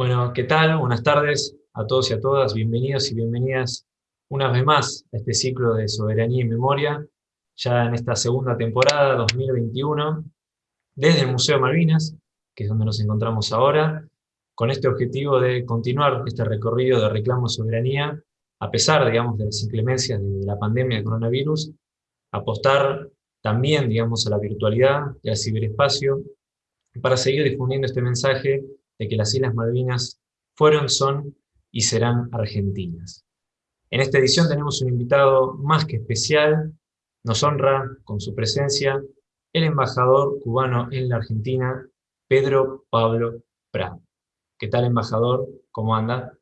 Bueno, ¿qué tal? Buenas tardes a todos y a todas. Bienvenidos y bienvenidas una vez más a este ciclo de Soberanía y Memoria, ya en esta segunda temporada, 2021, desde el Museo Malvinas, que es donde nos encontramos ahora, con este objetivo de continuar este recorrido de reclamo de soberanía, a pesar, digamos, de las inclemencias de la pandemia de coronavirus, apostar también, digamos, a la virtualidad y al ciberespacio, para seguir difundiendo este mensaje de que las Islas Malvinas fueron, son y serán argentinas. En esta edición tenemos un invitado más que especial, nos honra con su presencia el embajador cubano en la Argentina, Pedro Pablo Prado. ¿Qué tal, embajador? ¿Cómo anda?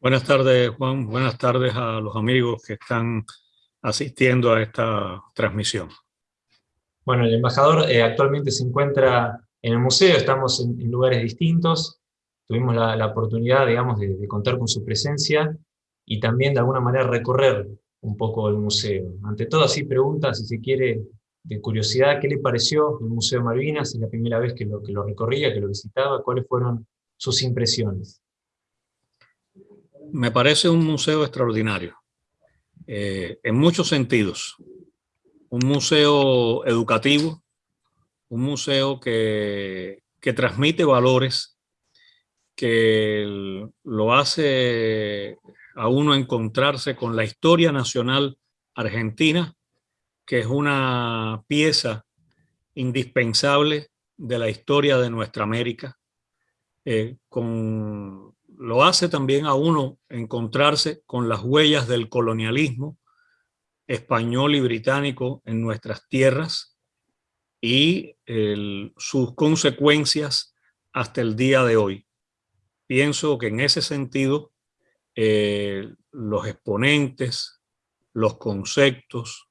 Buenas tardes, Juan. Buenas tardes a los amigos que están asistiendo a esta transmisión. Bueno, el embajador eh, actualmente se encuentra en el museo estamos en, lugares distintos, tuvimos la, oportunidad, digamos, de, contar con su presencia y también de alguna manera recorrer un poco el museo. Ante todo, así pregunta, si se quiere, de curiosidad, ¿qué le pareció el Museo Malvinas? Es la primera vez que lo, que lo recorría, que lo visitaba, ¿cuáles fueron sus impresiones? Me parece un museo extraordinario, eh, en muchos sentidos. Un museo educativo, un museo que, transmite valores, que lo hace a uno encontrarse con la historia nacional argentina, que es una pieza indispensable de la historia de nuestra América. Eh, con, lo hace también a uno encontrarse con las huellas del colonialismo español y británico en nuestras tierras, y sus consecuencias hasta el día de hoy. Pienso que en ese sentido eh, los exponentes, los conceptos,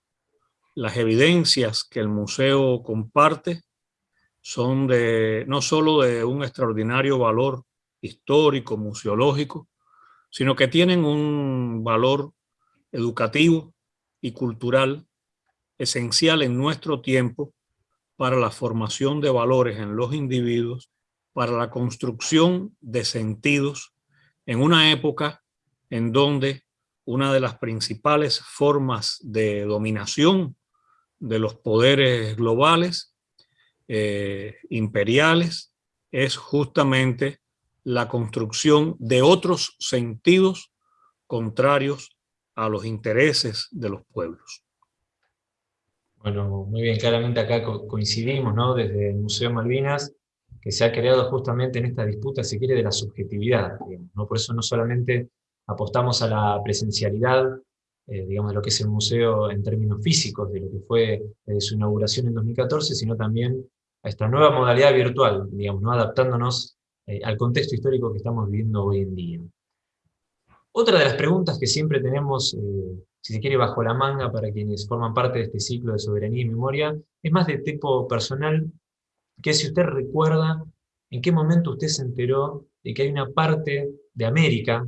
las evidencias que el museo comparte son de no solo de un extraordinario valor histórico, museológico, sino que tienen un valor educativo y cultural esencial en nuestro tiempo para la formación de valores en los individuos, para la construcción de sentidos en una época en donde una de las principales formas de dominación de los poderes globales, eh, imperiales, es justamente la construcción de otros sentidos contrarios a los intereses de los pueblos. Bueno, muy bien, claramente acá coincidimos, ¿no? Desde el Museo Malvinas, que se ha creado justamente en esta disputa, si quiere, de la subjetividad, ¿no? Por eso no solamente apostamos a la presencialidad, eh, digamos, de lo que es el museo en términos físicos, de lo que fue desde su inauguración en 2014, sino también a esta nueva modalidad virtual, digamos, ¿no? adaptándonos eh, al contexto histórico que estamos viviendo hoy en día. Otra de las preguntas que siempre tenemos eh, si se quiere, bajo la manga para quienes forman parte de este ciclo de soberanía y memoria, es más de tipo personal, que si usted recuerda en qué momento usted se enteró de que hay una parte de América,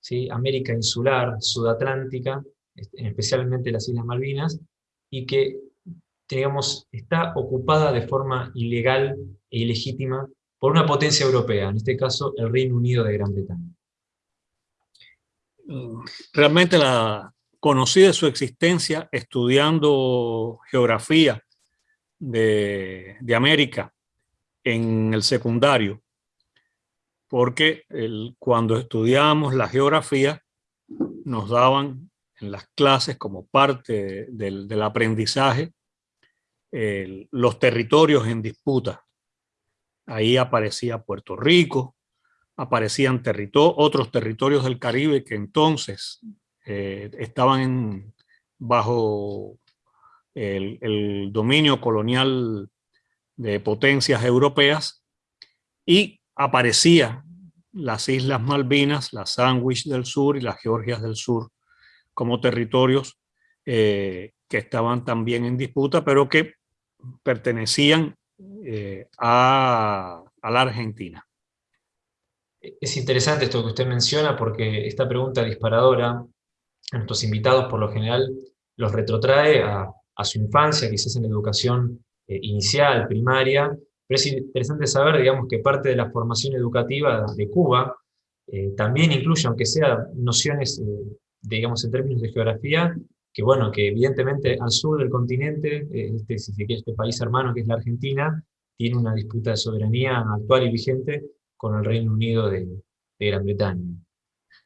¿sí? América insular, sudatlántica, especialmente las Islas Malvinas, y que, está ocupada de forma ilegal e ilegítima por una potencia europea, en este caso el Reino Unido de Gran Bretaña. Realmente la, conocí de su existencia estudiando geografía de, América en el secundario, porque cuando estudiábamos la geografía nos daban en las clases como parte del, aprendizaje los territorios en disputa. Ahí aparecía Puerto Rico, aparecían otros territorios del Caribe que entonces eh, estaban bajo el, dominio colonial de potencias europeas y aparecía las Islas Malvinas, las Sandwich del Sur y las Georgias del Sur como territorios eh, que estaban también en disputa, pero que pertenecían eh, a, a, la Argentina. Es interesante esto que usted menciona porque esta pregunta disparadora a nuestros invitados por lo general los retrotrae a, su infancia, quizás en la educación eh, inicial, primaria, Pero es interesante saber, digamos, que parte de la formación educativa de Cuba eh, también incluye, aunque sea nociones, eh, digamos, en términos de geografía, que bueno, que evidentemente al sur del continente, este, este país hermano que es la Argentina, tiene una disputa de soberanía actual y vigente con el Reino Unido de, Gran Bretaña.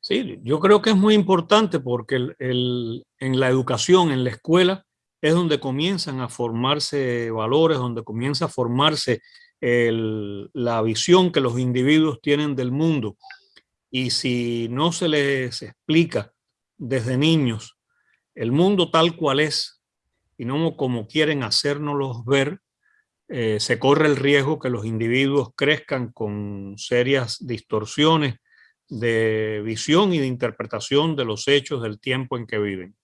Sí, yo creo que es muy importante porque en la educación, en la escuela, es donde comienzan a formarse valores, donde comienza a formarse la visión que los individuos tienen del mundo. Y si no se les explica desde niños el mundo tal cual es y no como quieren hacérnoslos ver, eh, se corre el riesgo que los individuos crezcan con serias distorsiones de visión y de interpretación de los hechos del tiempo en que viven.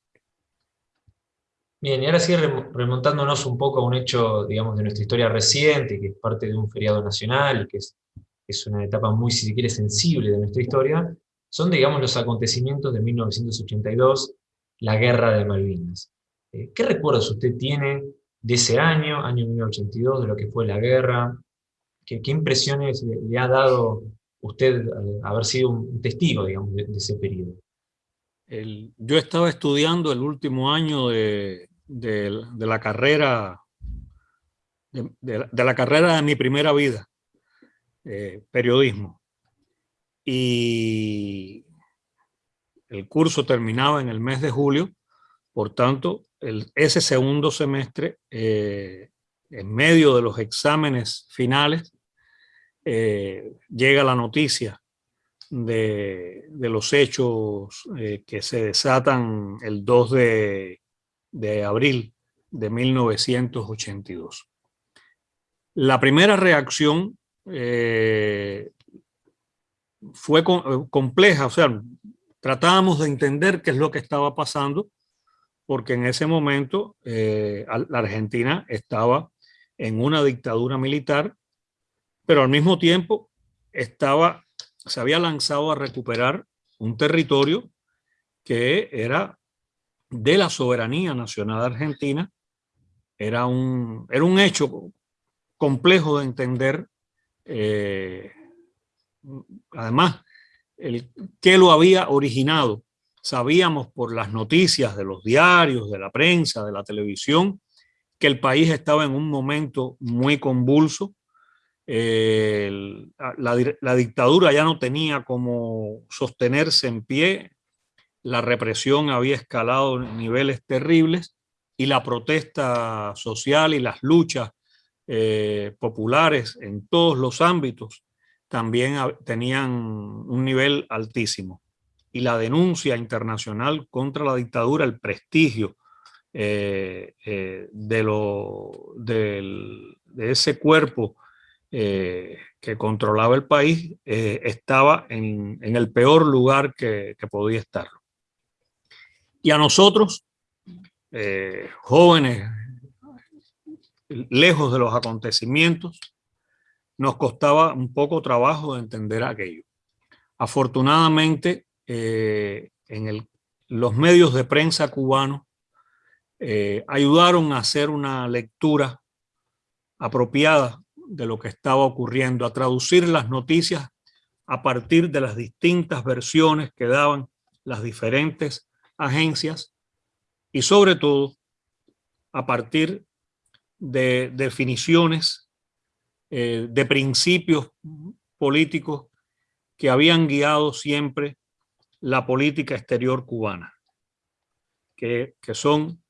Bien, y ahora sí remontándonos un poco a un hecho, digamos, de nuestra historia reciente, que es parte de un feriado nacional, que es, es una etapa muy, si quiere, sensible de nuestra historia, son, digamos, los acontecimientos de 1982, la Guerra de Malvinas. Eh, ¿Qué recuerdos usted tiene de ese año, año 1982, de lo que fue la guerra, qué, impresiones le, ha dado usted haber sido un testigo, digamos, de, ese periodo. yo estaba estudiando el último año de, la carrera, de, la carrera de mi primera vida, eh, periodismo. Y el curso terminaba en el mes de julio, por tanto, ese segundo semestre, eh, en medio de los exámenes finales, eh, llega la noticia de, los hechos eh, que se desatan el 2 de, abril de 1982. La primera reacción fue compleja, o sea, tratábamos de entender qué es lo que estaba pasando, porque en ese momento eh, la Argentina estaba en una dictadura militar, pero al mismo tiempo estaba, se había lanzado a recuperar un territorio que era de la soberanía nacional argentina, era un, era un hecho complejo de entender, eh, además, qué lo había originado Sabíamos por las noticias de los diarios, de la prensa, de la televisión, que el país estaba en un momento muy convulso. la, dictadura ya no tenía como sostenerse en pie, la represión había escalado niveles terribles y la protesta social y las luchas eh, populares en todos los ámbitos también tenían un nivel altísimo y la denuncia internacional contra la dictadura, el prestigio eh, eh, de, lo, de, ese cuerpo eh, que controlaba el país estaba en, el peor lugar que, podía estarlo. Y a nosotros, jóvenes, lejos de los acontecimientos, nos costaba un poco trabajo de entender aquello. Afortunadamente, eh, en los medios de prensa cubanos eh, ayudaron a hacer una lectura apropiada de lo que estaba ocurriendo, a traducir las noticias a partir de las distintas versiones que daban las diferentes agencias y sobre todo a partir de definiciones, eh, de principios políticos que habían guiado siempre la política exterior cubana, que, son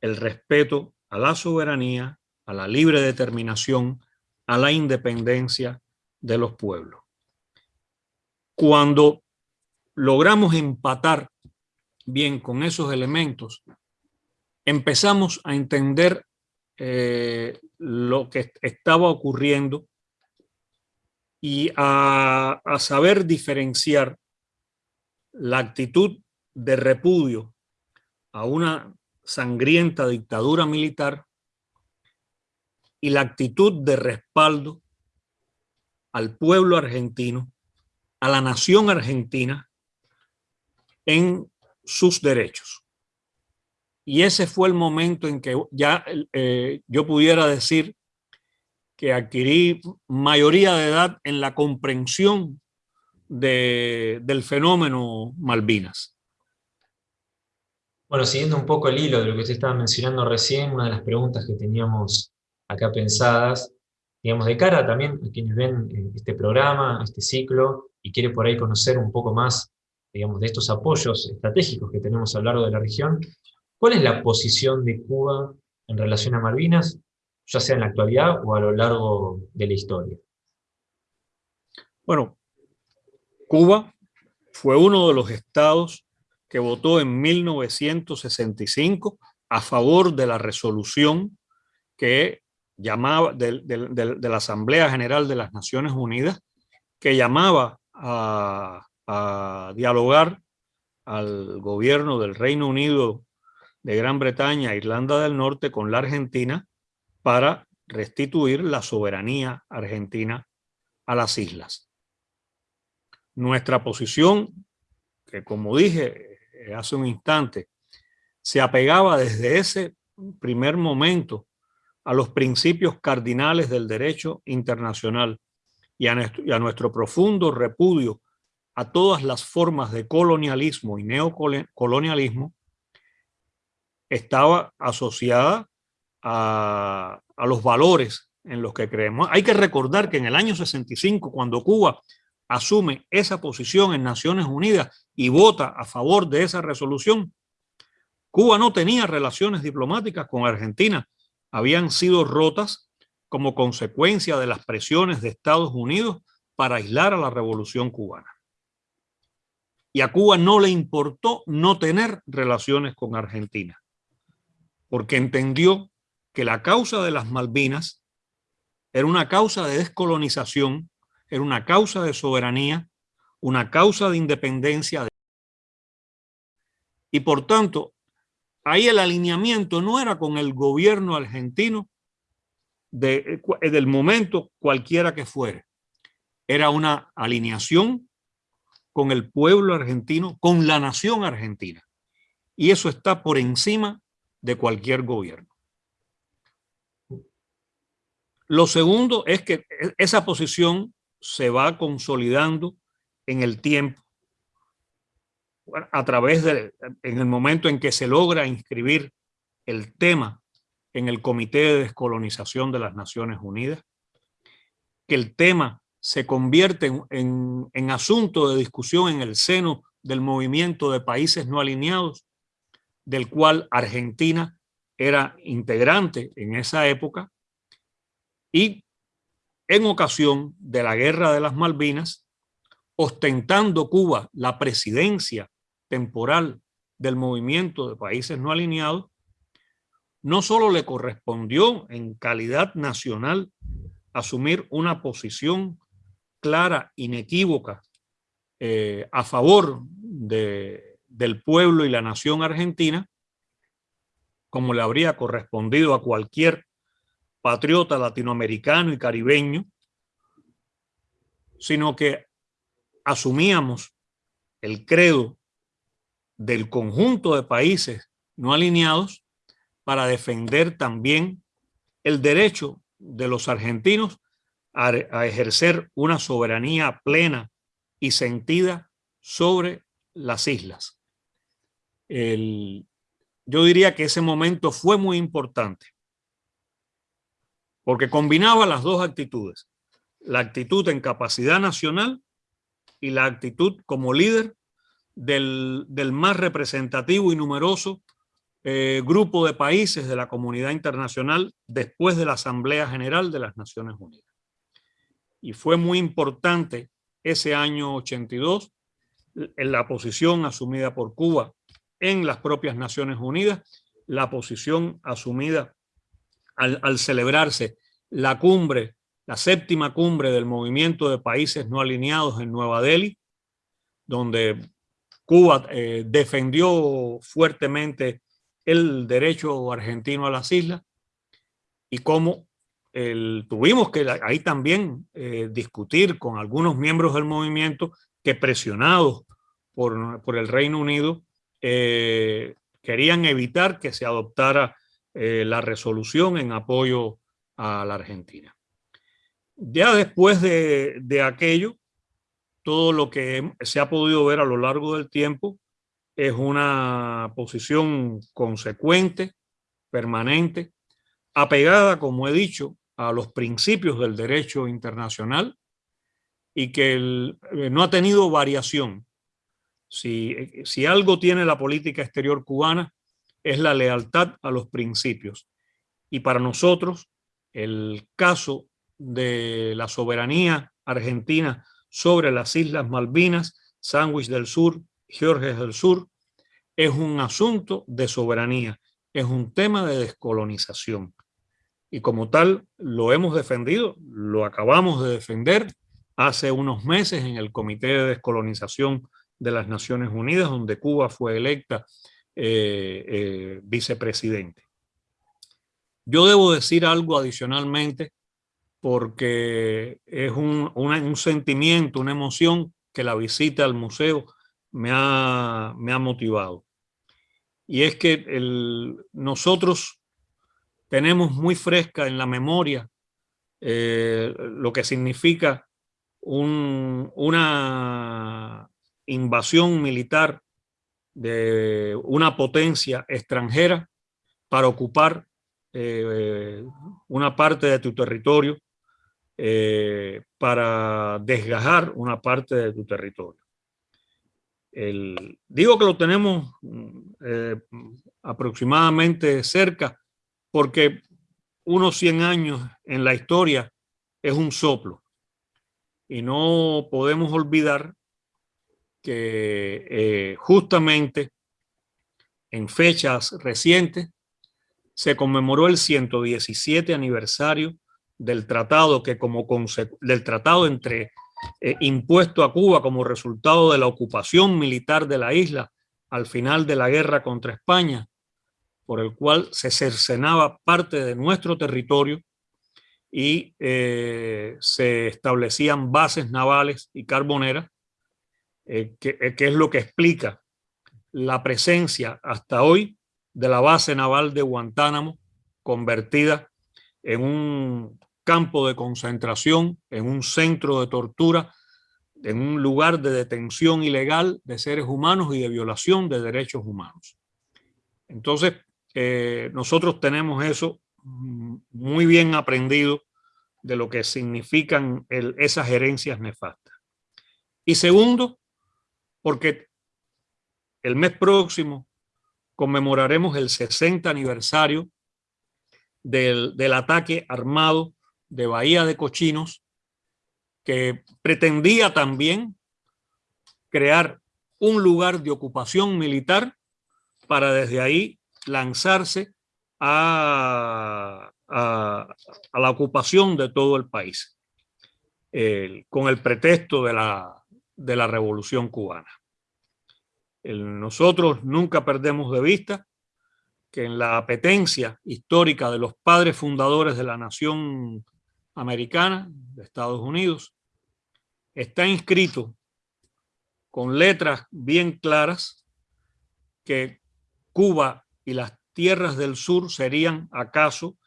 el respeto a la soberanía, a la libre determinación, a la independencia de los pueblos. Cuando logramos empatar bien con esos elementos, empezamos a entender eh, lo que estaba ocurriendo y a saber diferenciar la actitud de repudio a una sangrienta dictadura militar y la actitud de respaldo al pueblo argentino, a la nación argentina en sus derechos. Y ese fue el momento en que ya eh, yo pudiera decir que adquirí mayoría de edad en la comprensión del fenómeno Malvinas. Bueno, siguiendo un poco el hilo de lo que usted estaba mencionando recién, una de las preguntas que teníamos acá pensadas, digamos, de cara también a quienes ven eh, este programa, este ciclo, y quiere por ahí conocer un poco más, digamos, de estos apoyos estratégicos que tenemos a lo largo de la región, ¿cuál es la posición de Cuba en relación a Malvinas ya sea en la actualidad o a lo largo de la historia? Bueno, Cuba fue uno de los estados que votó en 1965 a favor de la resolución que llamaba de, la Asamblea General de las Naciones Unidas, que llamaba a, a dialogar al gobierno del Reino Unido de Gran Bretaña, Irlanda del Norte, con la Argentina, para restituir la soberanía argentina a las islas. Nuestra posición, que como dije eh, hace un instante, se apegaba desde ese primer momento a los principios cardinales del derecho internacional y a nuestro, profundo repudio a todas las formas de colonialismo y neocolonialismo, estaba asociada a, los valores en los que creemos. Hay que recordar que en el año 65, cuando Cuba asume esa posición en Naciones Unidas y vota a favor de esa resolución, Cuba no tenía relaciones diplomáticas con Argentina, habían sido rotas como consecuencia de las presiones de Estados Unidos para aislar a la revolución cubana. Y a Cuba no le importó no tener relaciones con Argentina, porque entendió que la causa de las Malvinas era una causa de descolonización, era una causa de soberanía, una causa de independencia. Y por tanto, ahí el alineamiento no era con el gobierno argentino de, del momento cualquiera que fuere. Era una alineación con el pueblo argentino, con la nación argentina. Y eso está por encima de cualquier gobierno. Lo segundo es que e, esa posición se va consolidando en el tiempo. A través de, en el momento en que se logra inscribir el tema en el Comité de Descolonización de las Naciones Unidas, que el tema se convierte en, en asunto de discusión en el seno del movimiento de países no alineados, del cual Argentina era integrante en esa época, y en ocasión de la Guerra de las Malvinas, ostentando Cuba la presidencia temporal del movimiento de países no alineados, no solo le correspondió en calidad nacional asumir una posición clara, inequívoca, eh, a favor de, del pueblo y la nación argentina, como le habría correspondido a cualquier patriota latinoamericano y caribeño, sino que asumíamos el credo del conjunto de países no alineados para defender también el derecho de los argentinos a, ejercer una soberanía plena y sentida sobre las islas. yo diría que ese momento fue muy importante porque combinaba las dos actitudes, la actitud en capacidad nacional y la actitud como líder del, más representativo y numeroso eh, grupo de países de la comunidad internacional después de la Asamblea General de las Naciones Unidas. Y fue muy importante ese año 82 en la posición asumida por Cuba en las propias Naciones Unidas, la posición asumida al, celebrarse la cumbre, la séptima cumbre del movimiento de países no alineados en Nueva Delhi, donde Cuba eh, defendió fuertemente el derecho argentino a las islas y cómo tuvimos que ahí también eh, discutir con algunos miembros del movimiento que presionados por, por el Reino Unido eh, querían evitar que se adoptara eh, la resolución en apoyo a la Argentina. Ya después de, de aquello, todo lo que se ha podido ver a lo largo del tiempo es una posición consecuente, permanente, apegada, como he dicho, a los principios del derecho internacional y que eh, no ha tenido variación. Si, si algo tiene la política exterior cubana es la lealtad a los principios. Y para nosotros, el caso de la soberanía argentina sobre las Islas Malvinas, Sandwich del Sur, Georges del Sur, es un asunto de soberanía, es un tema de descolonización. Y como tal, lo hemos defendido, lo acabamos de defender hace unos meses en el Comité de Descolonización de las Naciones Unidas, donde Cuba fue electa eh, eh, vicepresidente. Yo debo decir algo adicionalmente porque es un, un, sentimiento, una emoción que la visita al museo me ha, me ha motivado. Y es que nosotros tenemos muy fresca en la memoria eh, lo que significa un, una invasión militar de una potencia extranjera para ocupar eh, una parte de tu territorio, eh, para desgajar una parte de tu territorio. El, digo que lo tenemos eh, aproximadamente cerca porque unos 100 años en la historia es un soplo. Y no podemos olvidar que eh, justamente en fechas recientes se conmemoró el 117 aniversario del tratado que como del tratado entre eh, impuesto a Cuba como resultado de la ocupación militar de la isla al final de la guerra contra España, por el cual se cercenaba parte de nuestro territorio y eh, se establecían bases navales y carboneras, eh, que, que es lo que explica la presencia hasta hoy de la base naval de Guantánamo, convertida en un campo de concentración, en un centro de tortura, en un lugar de detención ilegal de seres humanos y de violación de derechos humanos. Entonces, eh, nosotros tenemos eso muy bien aprendido de lo que significan esas herencias nefastas. Y segundo, porque el mes próximo conmemoraremos el 60 aniversario del, del ataque armado de Bahía de Cochinos, que pretendía también crear un lugar de ocupación militar para desde ahí lanzarse a, a, la ocupación de todo el país, con el pretexto de la, de la revolución cubana. nosotros nunca perdemos de vista que en la apetencia histórica de los padres fundadores de la nación americana de Estados Unidos, está inscrito con letras bien claras que Cuba y las tierras del sur serían acaso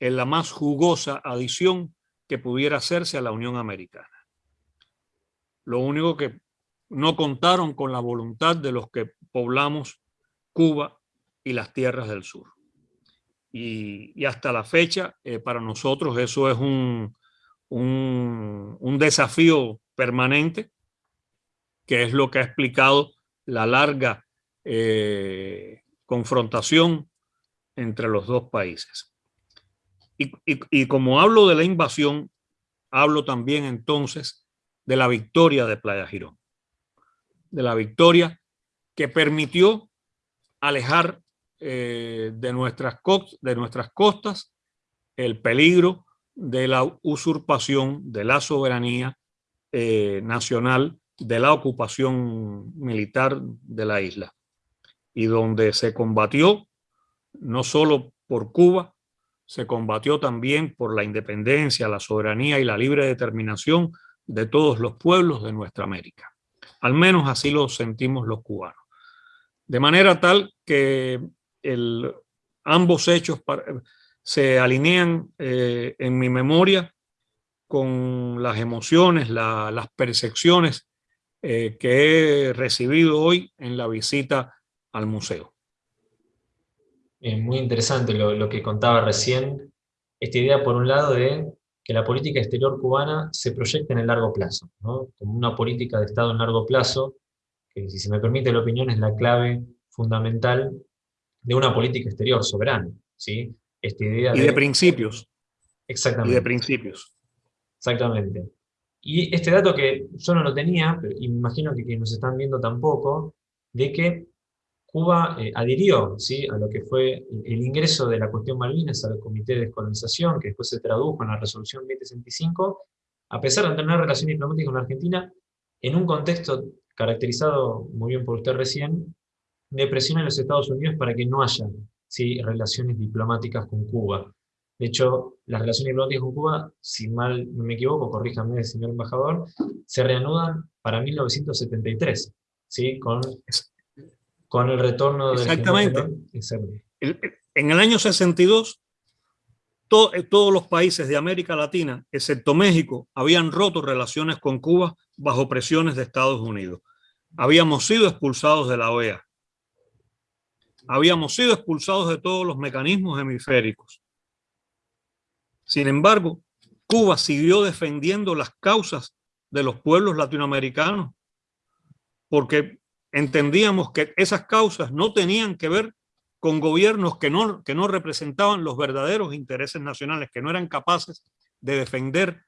en la más jugosa adición que pudiera hacerse a la Unión Americana. Lo único que no contaron con la voluntad de los que poblamos Cuba y las tierras del sur y, hasta la fecha eh, para nosotros eso es un, un, desafío permanente, que es lo que ha explicado la larga eh, confrontación entre los dos países. Y, y, como hablo de la invasión, hablo también entonces de la victoria de Playa Girón, de la victoria que permitió alejar eh, de, nuestras costas el peligro de la usurpación de la soberanía eh, nacional, de la ocupación militar de la isla, y donde se combatió no solo por Cuba, se combatió también por la independencia, la soberanía y la libre determinación de todos los pueblos de nuestra América. Al menos así lo sentimos los cubanos. De manera tal que ambos hechos se alinean eh, en mi memoria con las emociones, las percepciones eh, que he recibido hoy en la visita al museo. muy interesante lo, lo, que contaba recién, esta idea por un lado de que la política exterior cubana se proyecte en el largo plazo, ¿no? como una política de Estado en largo plazo, que si se me permite la opinión es la clave fundamental de una política exterior soberana. ¿sí? Esta idea y de, principios. Exactamente. Y de principios. Exactamente. Y este dato que yo no lo tenía, pero, y me imagino que quienes nos están viendo tampoco, de que Cuba eh, adhirió ¿sí? a lo que fue el ingreso de la cuestión Malvinas al Comité de Descolonización, que después se tradujo en la Resolución 2065, a pesar de tener relaciones diplomáticas con Argentina, en un contexto caracterizado muy bien por usted recién, de presión en los Estados Unidos para que no haya ¿sí? relaciones diplomáticas con Cuba. De hecho, las relaciones diplomáticas con Cuba, si mal no me equivoco, corríjame, señor embajador, se reanudan para 1973, ¿sí? con con el retorno del Exactamente. en el año 62, eh, todos los países de América Latina, excepto México, habían roto relaciones con Cuba bajo presiones de Estados Unidos. Habíamos sido expulsados de la OEA. Habíamos sido expulsados de todos los mecanismos hemisféricos. Sin embargo, Cuba siguió defendiendo las causas de los pueblos latinoamericanos porque entendíamos que esas causas no tenían que ver con gobiernos que no, que no representaban los verdaderos intereses nacionales, que no eran capaces de defender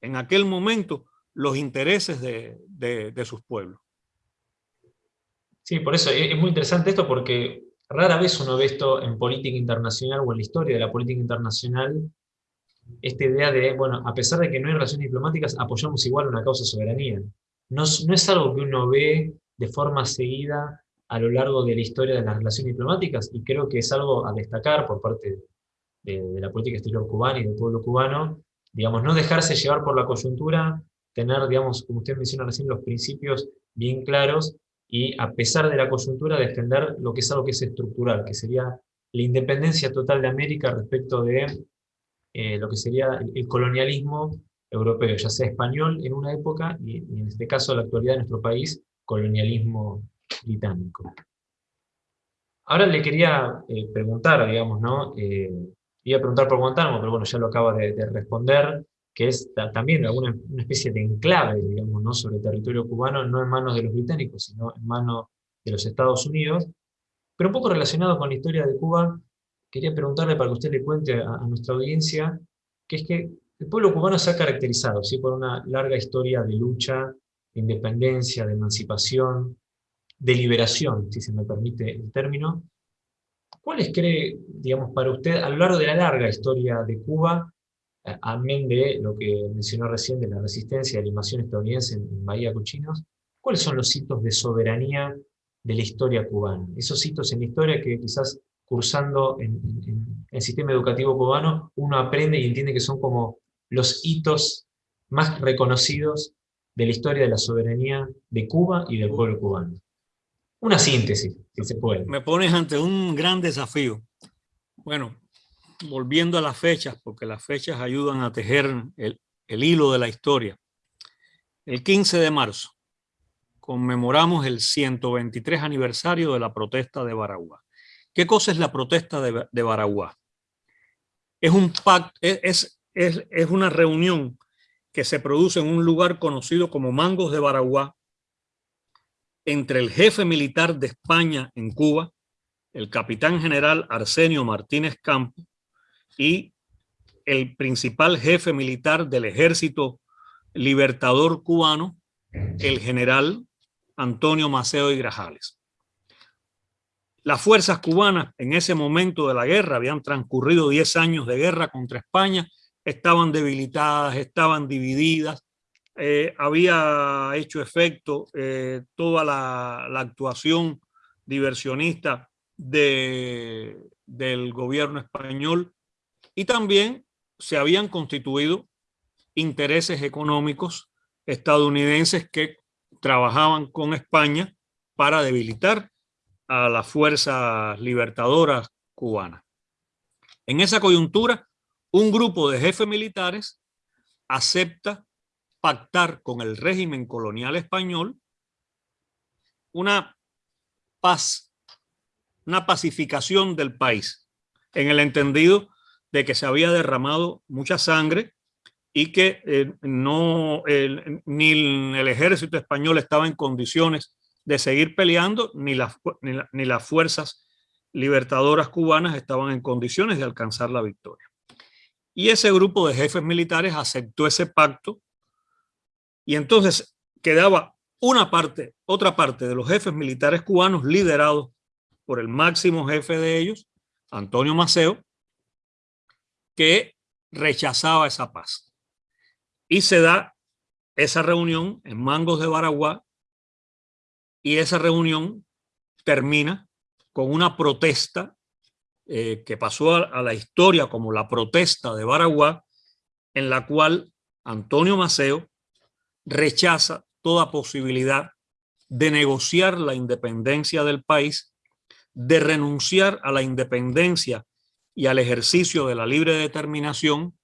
en aquel momento los intereses de, de, sus pueblos. Sí, por eso es muy interesante esto porque rara vez uno ve esto en política internacional o en la historia de la política internacional, esta idea de, bueno, a pesar de que no hay relaciones diplomáticas, apoyamos igual una causa soberanía. No, no es algo que uno ve de forma seguida a lo largo de la historia de las relaciones diplomáticas, y creo que es algo a destacar por parte de, la política exterior cubana y del pueblo cubano, digamos, no dejarse llevar por la coyuntura, tener, digamos, como usted menciona recién, los principios bien claros, y a pesar de la coyuntura defender lo que es algo que es estructural, que sería la independencia total de América respecto de eh, lo que sería el, colonialismo europeo, ya sea español en una época, y, y en este caso la actualidad de nuestro país, colonialismo británico. Ahora le quería eh, preguntar, digamos, ¿no? Eh, iba a preguntar por Guantánamo, pero bueno, ya lo acaba de, responder, que es también alguna una especie de enclave, digamos, ¿no? sobre el territorio cubano, no en manos de los británicos, sino en manos de los Estados Unidos. Pero un poco relacionado con la historia de Cuba, quería preguntarle para que usted le cuente a, a nuestra audiencia, que es que el pueblo cubano se ha caracterizado ¿sí? por una larga historia de lucha de independencia, de emancipación, de liberación, si se me permite el término. ¿Cuáles cree, digamos, para usted, a lo largo de la larga historia de Cuba, eh, amén de lo que mencionó recién de la resistencia de la invasión estadounidense en, Bahía Cochinos, cuáles son los hitos de soberanía de la historia cubana? Esos hitos en la historia que quizás cursando en, en el sistema educativo cubano, uno aprende y entiende que son como los hitos más reconocidos de la historia de la soberanía de Cuba y del pueblo cubano. Una síntesis, si se puede. Me pones ante un gran desafío. Bueno, volviendo a las fechas, porque las fechas ayudan a tejer el, hilo de la historia. El 15 de marzo conmemoramos el 123 aniversario de la protesta de Baraguá. ¿Qué cosa es la protesta de, de? Es, un pacto, es, es, es una reunión que se produce en un lugar conocido como Mangos de Baraguá, entre el jefe militar de España en Cuba, el capitán general Arsenio Martínez Campo, y el principal jefe militar del ejército libertador cubano, el general Antonio Maceo y Grajales. Las fuerzas cubanas en ese momento de la guerra, habían transcurrido 10 años de guerra contra España, estaban debilitadas, estaban divididas, eh, había hecho efecto eh, toda la, actuación diversionista de, del gobierno español y también se habían constituido intereses económicos estadounidenses que trabajaban con España para debilitar a las fuerzas libertadoras cubanas. En esa coyuntura, un grupo de jefes militares acepta pactar con el régimen colonial español una paz, una pacificación del país, en el entendido de que se había derramado mucha sangre y que eh, no, ni el ejército español estaba en condiciones de seguir peleando, ni las, ni las fuerzas libertadoras cubanas estaban en condiciones de alcanzar la victoria. Y ese grupo de jefes militares aceptó ese pacto y entonces quedaba una parte, otra parte de los jefes militares cubanos liderados por el máximo jefe de ellos, Antonio Maceo, que rechazaba esa paz. Y se da esa reunión en Mangos de Baraguá y esa reunión termina con una protesta eh, que pasó a, la historia como la protesta de Baraguá, en la cual Antonio Maceo rechaza toda posibilidad de negociar la independencia del país, de renunciar a la independencia y al ejercicio de la libre determinación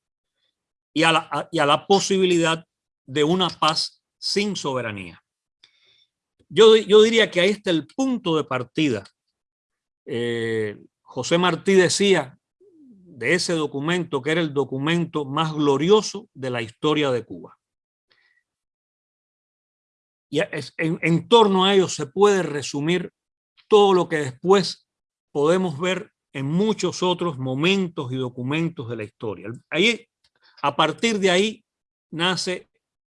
y a la, y a la posibilidad de una paz sin soberanía. Yo, yo diría que ahí está el punto de partida. Eh, José Martí decía de ese documento que era el documento más glorioso de la historia de Cuba. Y en, torno a ello se puede resumir todo lo que después podemos ver en muchos otros momentos y documentos de la historia. Ahí, a partir de ahí nace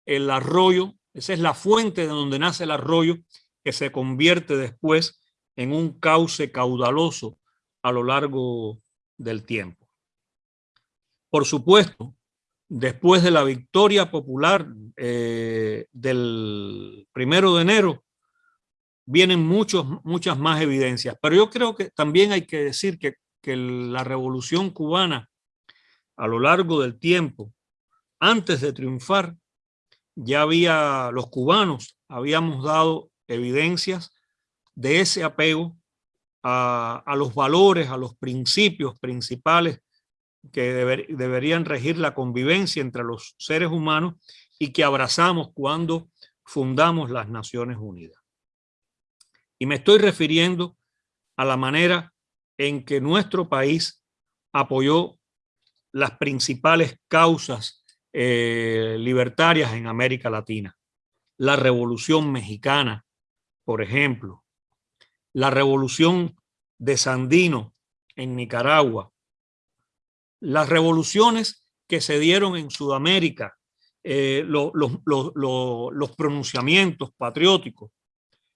el arroyo, esa es la fuente de donde nace el arroyo que se convierte después en un cauce caudaloso a lo largo del tiempo. Por supuesto, después de la victoria popular eh, del primero de enero, vienen muchos, muchas más evidencias. Pero yo creo que también hay que decir que, que la revolución cubana a lo largo del tiempo, antes de triunfar, ya había, los cubanos habíamos dado evidencias de ese apego a, los valores, a los principios principales que deberían regir la convivencia entre los seres humanos y que abrazamos cuando fundamos las Naciones Unidas. Y me estoy refiriendo a la manera en que nuestro país apoyó las principales causas eh, libertarias en América Latina. La Revolución Mexicana, por ejemplo, la Revolución de Sandino en Nicaragua, las revoluciones que se dieron en Sudamérica, eh, los pronunciamientos patrióticos,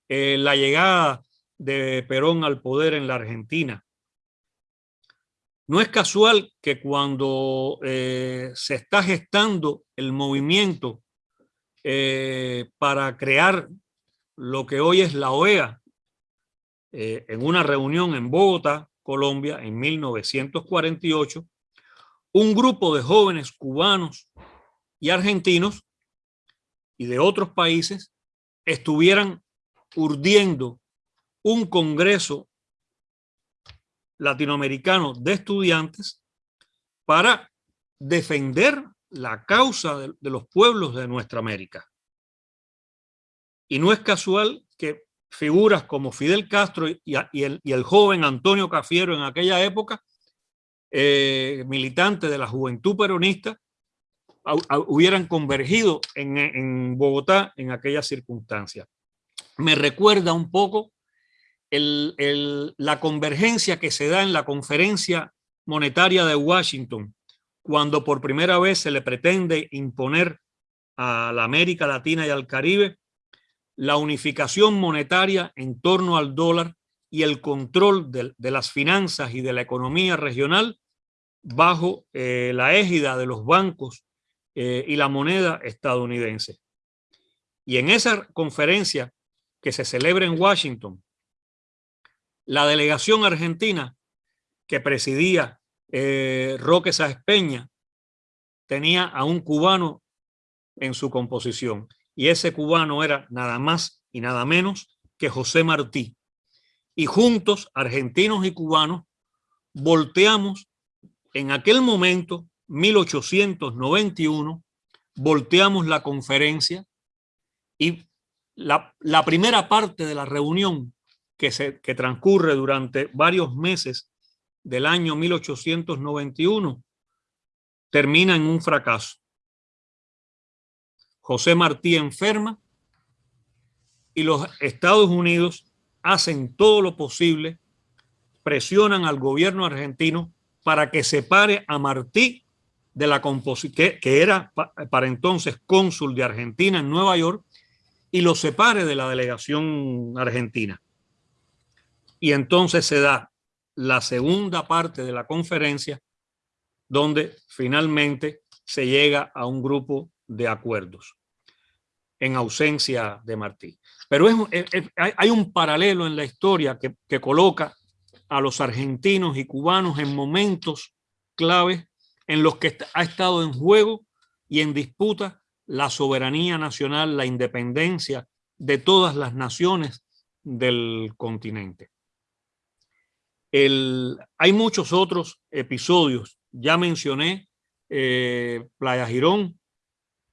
eh, la llegada de Perón al poder en la Argentina. No es casual que cuando eh, se está gestando el movimiento para crear lo que hoy es la OEA, en una reunión en Bogotá, Colombia, en 1948, un grupo de jóvenes cubanos y argentinos y de otros países estuvieran urdiendo un congreso latinoamericano de estudiantes para defender la causa de, los pueblos de nuestra América. Y no es casual que figuras como Fidel Castro y, el, joven Antonio Cafiero en aquella época eh, militantes de la juventud peronista hubieran convergido en, Bogotá en aquella circunstancia. Me recuerda un poco la convergencia que se da en la conferencia monetaria de Washington, cuando por primera vez se le pretende imponer a la América Latina y al Caribe la unificación monetaria en torno al dólar y el control de las finanzas y de la economía regional bajo eh, la égida de los bancos eh, y la moneda estadounidense. Y en esa conferencia que se celebra en Washington, la delegación argentina que presidía eh, Roque Sáez Peña tenía a un cubano en su composición y ese cubano era nada más y nada menos que José Martí. Y juntos, argentinos y cubanos, volteamos en aquel momento, 1891, volteamos la conferencia y la, primera parte de la reunión que, se, que transcurre durante varios meses del año 1891 termina en un fracaso. José Martí enferma y los Estados Unidos hacen todo lo posible, presionan al gobierno argentino para que separe a Martí de la composición, que, que, era para entonces cónsul de Argentina en Nueva York, y lo separe de la delegación argentina. Y entonces se da la segunda parte de la conferencia, donde finalmente se llega a un grupo de acuerdos en ausencia de Martí. Pero hay un paralelo en la historia que, que coloca a los argentinos y cubanos en momentos claves en los que ha estado en juego y en disputa la soberanía nacional, la independencia de todas las naciones del continente. Hay muchos otros episodios. Ya mencioné eh, Playa Girón,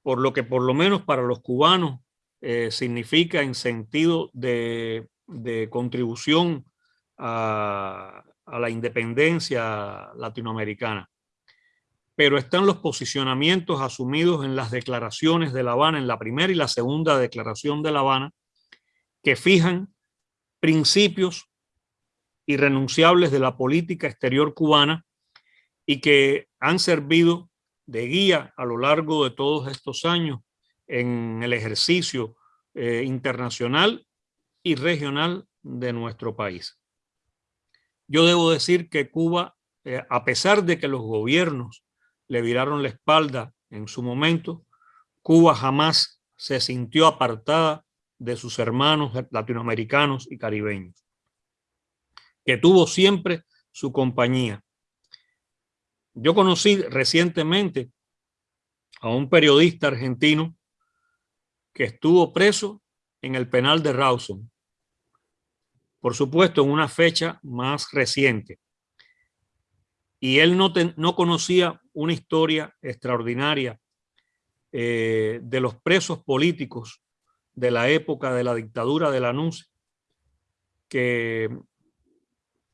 por lo que por lo menos para los cubanos eh, significa en sentido de, de contribución a, a, la independencia latinoamericana. Pero están los posicionamientos asumidos en las declaraciones de La Habana, en la primera y la segunda declaración de La Habana, que fijan principios irrenunciables de la política exterior cubana y que han servido de guía a lo largo de todos estos años en el ejercicio eh, internacional y regional de nuestro país. Yo debo decir que Cuba, eh, a pesar de que los gobiernos le viraron la espalda en su momento, Cuba jamás se sintió apartada de sus hermanos latinoamericanos y caribeños, que tuvo siempre su compañía yo conocí recientemente a un periodista argentino que estuvo preso en el penal de Rawson. Por supuesto, en una fecha más reciente. Y él no, no conocía una historia extraordinaria eh, de los presos políticos de la época de la dictadura de la que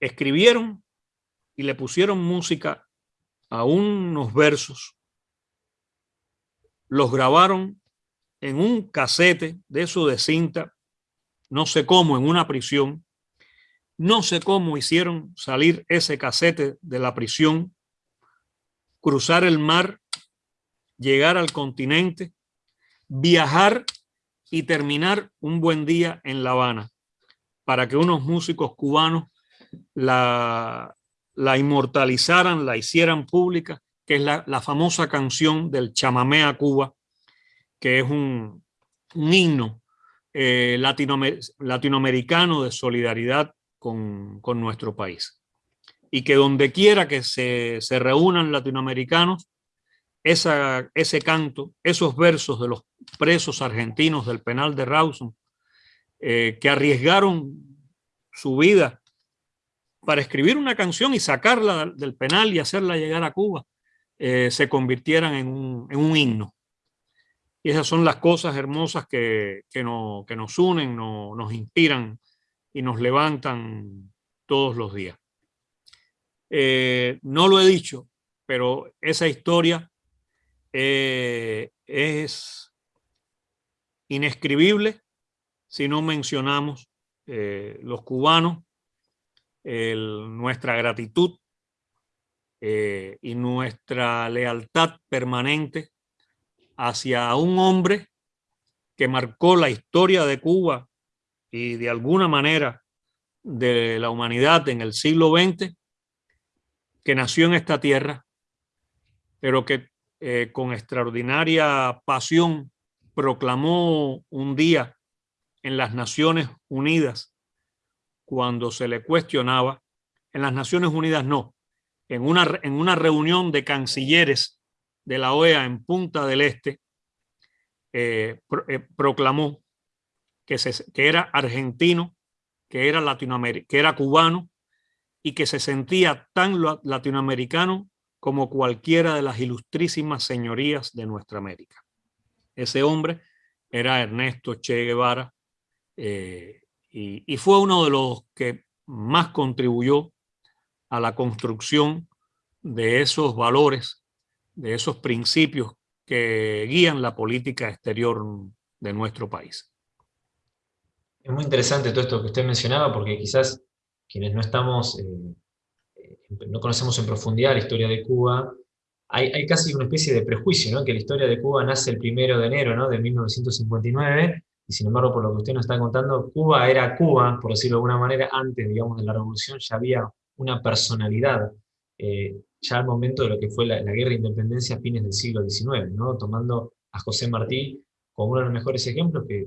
escribieron y le pusieron música a unos versos, los grabaron en un casete de eso de cinta, no sé cómo, en una prisión, no sé cómo hicieron salir ese casete de la prisión, cruzar el mar, llegar al continente, viajar y terminar un buen día en La Habana para que unos músicos cubanos la, la inmortalizaran, la hicieran pública, que es la, la famosa canción del chamamé a Cuba, que es un, un himno eh, latinoamer latinoamericano de solidaridad con, con, nuestro país. Y que donde quiera que se, se reúnan latinoamericanos, esa, ese canto, esos versos de los presos argentinos del penal de Rawson, eh, que arriesgaron su vida para escribir una canción y sacarla del penal y hacerla llegar a Cuba, eh, se convirtieran en un, himno. Y esas son las cosas hermosas que, que, no, que nos unen, no, nos inspiran y nos levantan todos los días. Eh, no lo he dicho, pero esa historia eh, es inescribible si no mencionamos los cubanos nuestra gratitud eh, y nuestra lealtad permanente hacia un hombre que marcó la historia de Cuba y de alguna manera de la humanidad en el siglo XX, que nació en esta tierra, pero que eh, con extraordinaria pasión proclamó un día en las Naciones Unidas cuando se le cuestionaba, en las Naciones Unidas no, en una, en una reunión de cancilleres de la OEA en Punta del Este, eh, eh, proclamó que, se, que era argentino, que era que era cubano y que se sentía tan latinoamericano como cualquiera de las ilustrísimas señorías de nuestra América. ese hombre era Ernesto Che Guevara eh, y, fue uno de los que más contribuyó a la construcción de esos valores, de esos principios que guían la política exterior de nuestro país. Es muy interesante todo esto que usted mencionaba, porque quizás quienes no estamos, eh, eh, no conocemos en profundidad la historia de Cuba, hay, casi una especie de prejuicio, ¿no? que la historia de Cuba nace el primero de enero de 1959, y sin embargo, por lo que usted nos está contando, Cuba era Cuba, por decirlo de alguna manera, antes, digamos, de la revolución ya había una personalidad, eh, ya al momento de lo que fue la, guerra de independencia a fines del siglo XIX, ¿no? tomando a José Martí como uno de los mejores ejemplos, que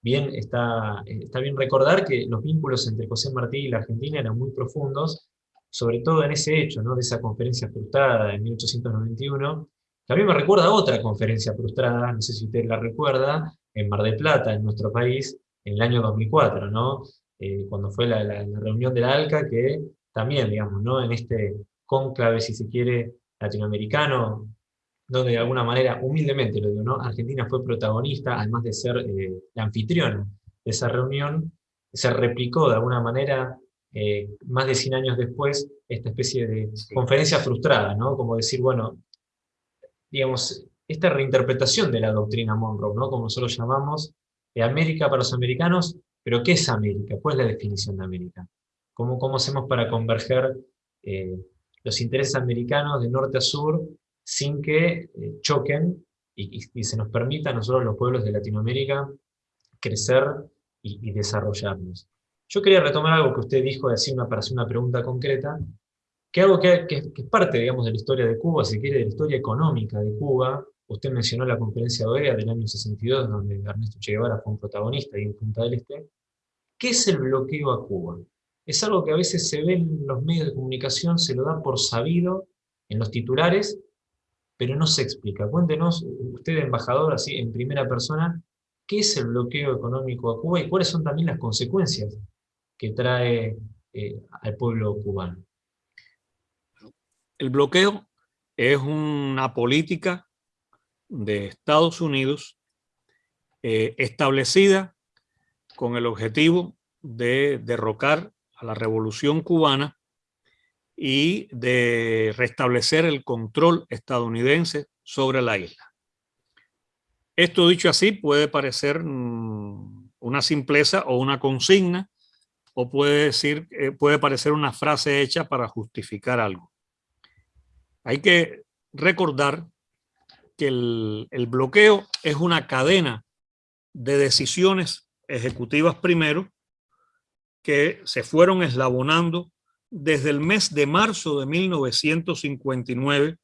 bien está, está bien recordar que los vínculos entre José Martí y la Argentina eran muy profundos, sobre todo en ese hecho, ¿no? de esa conferencia frustrada en 1891, que a mí me recuerda a otra conferencia frustrada, no sé si usted la recuerda, en Mar del Plata, en nuestro país, en el año 2004, ¿no? Eh, cuando fue la, reunión de la ALCA, que también, digamos, ¿no? en este cónclave, si se quiere, latinoamericano, donde de alguna manera, humildemente lo digo, ¿no? Argentina fue protagonista, además de ser eh, la anfitriona de esa reunión, se replicó de alguna manera eh, más de 100 años después, esta especie de conferencia frustrada, ¿no? Como decir, bueno, digamos, esta reinterpretación de la doctrina Monroe, ¿no? Como nosotros llamamos, de América para los americanos, pero ¿qué es América? ¿Cuál es la definición de América? ¿Cómo, cómo hacemos para converger eh, los intereses americanos de norte a sur sin que eh, choquen y, se nos permita a nosotros los pueblos de Latinoamérica crecer y, desarrollarnos? Yo quería retomar algo que usted dijo, decir una, para hacer una pregunta concreta, que algo que, es parte, digamos, de la historia de Cuba, si quiere, de la historia económica de Cuba. Usted mencionó la conferencia de OEA del año 62, donde Ernesto Che Guevara fue un protagonista ahí en Punta del Este. ¿Qué es el bloqueo a Cuba? Es algo que a veces se ve en los medios de comunicación, se lo da por sabido en los titulares, pero no se explica. Cuéntenos, usted embajador, así en primera persona, ¿qué es el bloqueo económico a Cuba y cuáles son también las consecuencias que trae eh, al pueblo cubano. El bloqueo es una política de Estados Unidos eh, establecida con el objetivo de derrocar a la revolución cubana y de restablecer el control estadounidense sobre la isla. Esto dicho así puede parecer mm, una simpleza o una consigna o puede, decir, eh, puede parecer una frase hecha para justificar algo. Hay que recordar que el, bloqueo es una cadena de decisiones ejecutivas primero que se fueron eslabonando desde el mes de marzo de 1959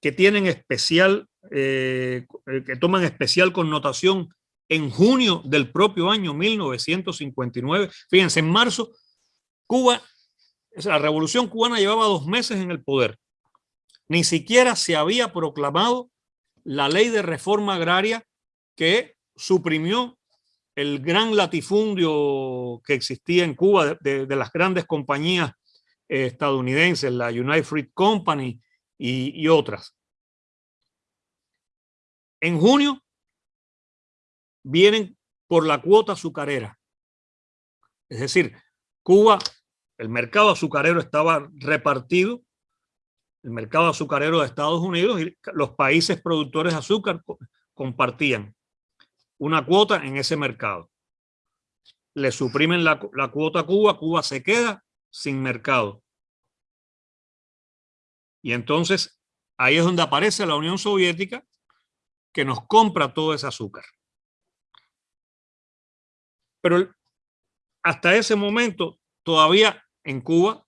que tienen especial, eh, que toman especial connotación en junio del propio año 1959. Fíjense, en marzo, Cuba, la revolución cubana llevaba dos meses en el poder. Ni siquiera se había proclamado la ley de reforma agraria que suprimió el gran latifundio que existía en Cuba de, las grandes compañías eh, estadounidenses, la United Fruit Company y, y otras. En junio vienen por la cuota azucarera. Es decir, Cuba, el mercado azucarero estaba repartido, el mercado azucarero de Estados Unidos y los países productores de azúcar compartían una cuota en ese mercado. Le suprimen la, la cuota a Cuba, Cuba se queda sin mercado. Y entonces ahí es donde aparece la Unión Soviética que nos compra todo ese azúcar. Pero hasta ese momento todavía en Cuba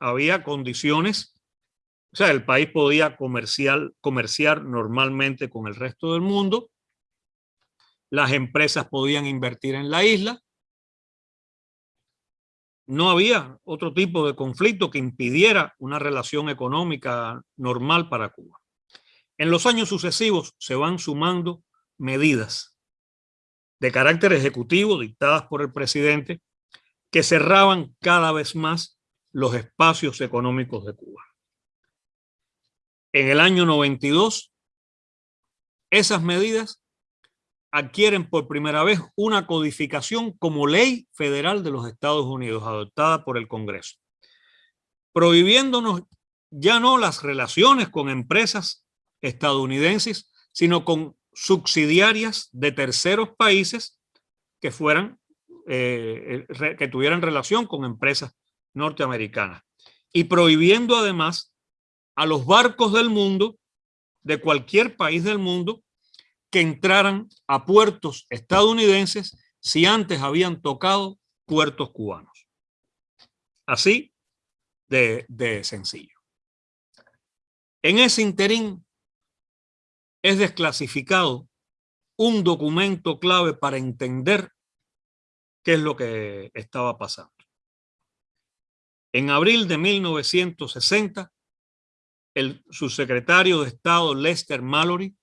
había condiciones, o sea, el país podía comercial, comerciar normalmente con el resto del mundo, las empresas podían invertir en la isla, no había otro tipo de conflicto que impidiera una relación económica normal para Cuba. En los años sucesivos se van sumando medidas de carácter ejecutivo dictadas por el presidente que cerraban cada vez más los espacios económicos de Cuba. En el año 92, esas medidas adquieren por primera vez una codificación como ley federal de los Estados Unidos, adoptada por el Congreso, prohibiéndonos ya no las relaciones con empresas estadounidenses, sino con subsidiarias de terceros países que fueran, eh, que tuvieran relación con empresas norteamericanas. Y prohibiendo además a los barcos del mundo, de cualquier país del mundo, que entraran a puertos estadounidenses si antes habían tocado puertos cubanos. Así de, sencillo. En ese interín es desclasificado un documento clave para entender qué es lo que estaba pasando. En abril de 1960, el subsecretario de Estado Lester Mallory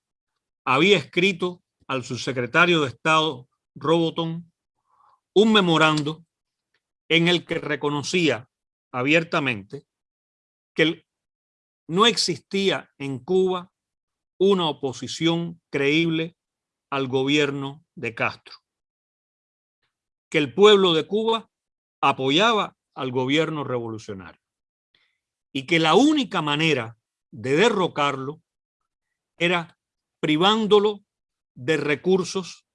había escrito al subsecretario de Estado Roboton un memorando en el que reconocía abiertamente que no existía en Cuba una oposición creíble al gobierno de Castro, que el pueblo de Cuba apoyaba al gobierno revolucionario. Y que la única manera de derrocarlo era privándolo de recursos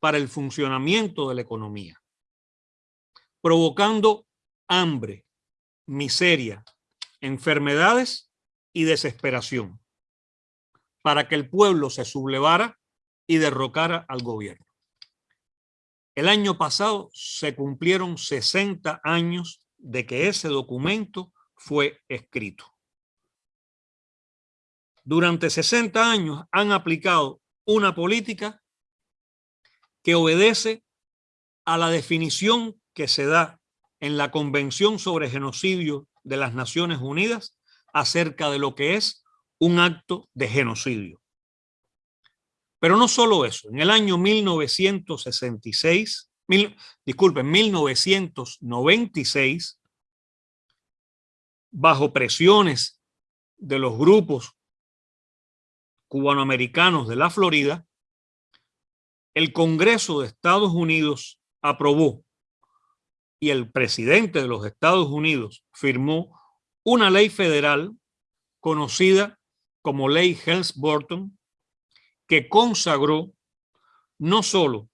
para el funcionamiento de la economía, provocando hambre, miseria, enfermedades y desesperación, para que el pueblo se sublevara y derrocara al gobierno. El año pasado se cumplieron 60 años de que ese documento fue escrito durante 60 años han aplicado una política que obedece a la definición que se da en la Convención sobre Genocidio de las Naciones Unidas acerca de lo que es un acto de genocidio. Pero no solo eso, en el año 1966, mil, disculpen, 1996, bajo presiones de los grupos cubanoamericanos de la Florida, el Congreso de Estados Unidos aprobó y el presidente de los Estados Unidos firmó una ley federal conocida como Ley Helms-Burton, que consagró no solo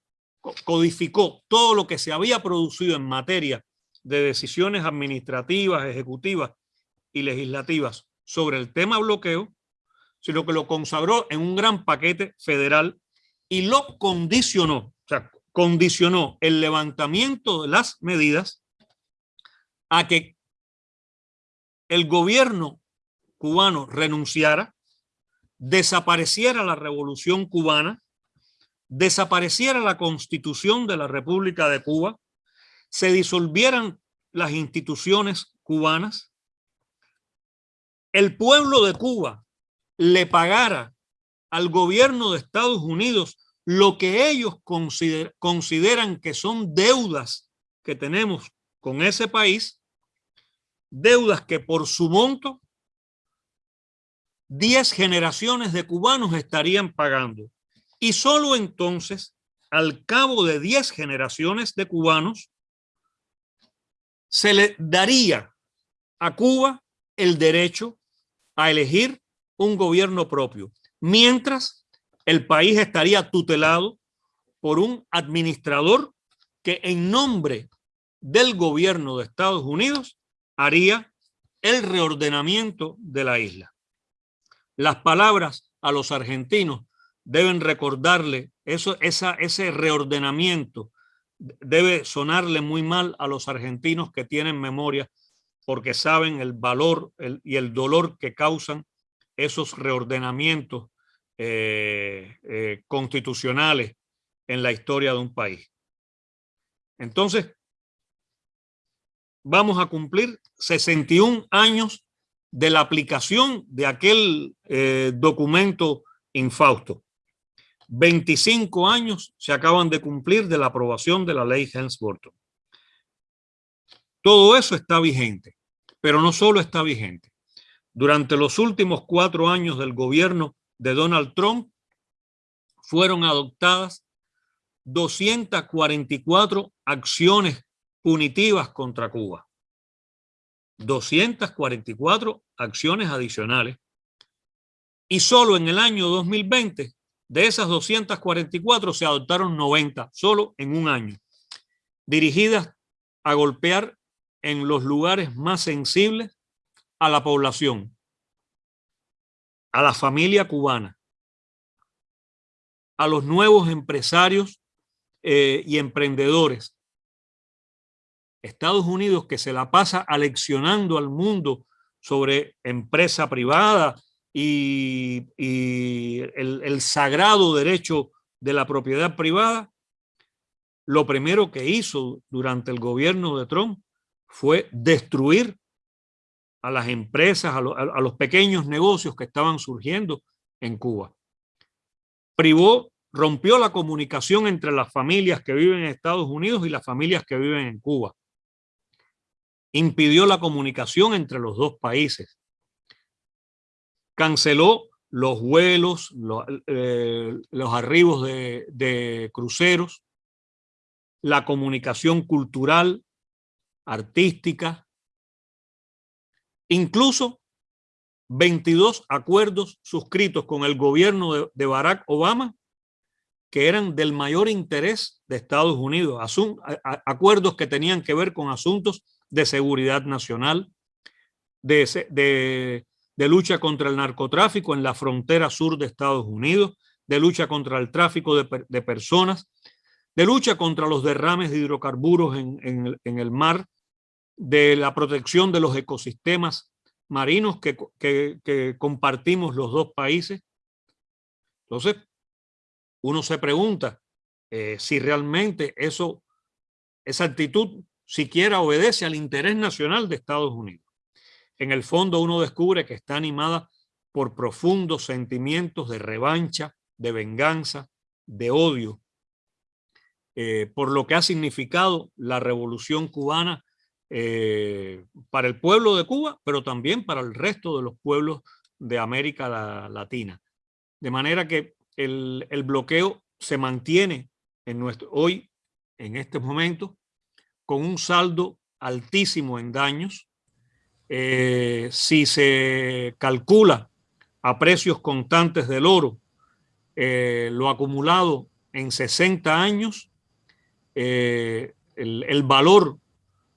codificó todo lo que se había producido en materia de decisiones administrativas, ejecutivas y legislativas sobre el tema bloqueo, sino que lo consagró en un gran paquete federal y lo condicionó, o sea, condicionó el levantamiento de las medidas a que el gobierno cubano renunciara, desapareciera la revolución cubana, desapareciera la constitución de la República de Cuba, se disolvieran las instituciones cubanas, el pueblo de Cuba le pagara al gobierno de Estados Unidos lo que ellos consideran que son deudas que tenemos con ese país, deudas que por su monto 10 generaciones de cubanos estarían pagando. Y solo entonces, al cabo de 10 generaciones de cubanos, se le daría a Cuba el derecho a elegir un gobierno propio, mientras el país estaría tutelado por un administrador que en nombre del gobierno de Estados Unidos haría el reordenamiento de la isla. Las palabras a los argentinos deben recordarle eso, ese reordenamiento debe sonarle muy mal a los argentinos que tienen memoria porque saben el valor y el dolor que causan esos reordenamientos eh, eh, constitucionales en la historia de un país. Entonces, vamos a cumplir 61 años de la aplicación de aquel eh, documento infausto. 25 años se acaban de cumplir de la aprobación de la ley Helms-Burton. Todo eso está vigente, pero no solo está vigente. Durante los últimos cuatro años del gobierno de Donald Trump fueron adoptadas 244 acciones punitivas contra Cuba. 244 acciones adicionales. Y solo en el año 2020, de esas 244 se adoptaron 90, solo en un año, dirigidas a golpear en los lugares más sensibles a la población, a la familia cubana, a los nuevos empresarios eh, y emprendedores. Estados Unidos que se la pasa aleccionando al mundo sobre empresa privada y, el, el sagrado derecho de la propiedad privada, lo primero que hizo durante el gobierno de Trump fue destruir a las empresas, a, los pequeños negocios que estaban surgiendo en Cuba. Privó, rompió la comunicación entre las familias que viven en Estados Unidos y las familias que viven en Cuba. Impidió la comunicación entre los dos países. Canceló los vuelos, los, eh, arribos de cruceros, la comunicación cultural, artística, incluso 22 acuerdos suscritos con el gobierno de, Barack Obama que eran del mayor interés de Estados Unidos, acuerdos que tenían que ver con asuntos de seguridad nacional, de, lucha contra el narcotráfico en la frontera sur de Estados Unidos, de lucha contra el tráfico de, personas, de lucha contra los derrames de hidrocarburos en el mar, de la protección de los ecosistemas marinos que, compartimos los dos países. Entonces, uno se pregunta eh, si realmente eso, esa actitud siquiera obedece al interés nacional de Estados Unidos. En el fondo uno descubre que está animada por profundos sentimientos de revancha, de venganza, de odio, eh, por lo que ha significado la revolución cubana eh, para el pueblo de Cuba, pero también para el resto de los pueblos de América Latina. De manera que el, bloqueo se mantiene en nuestro, hoy, en este momento, con un saldo altísimo en daños. Eh, si se calcula a precios constantes del oro, eh, lo acumulado en 60 años, el, el, valor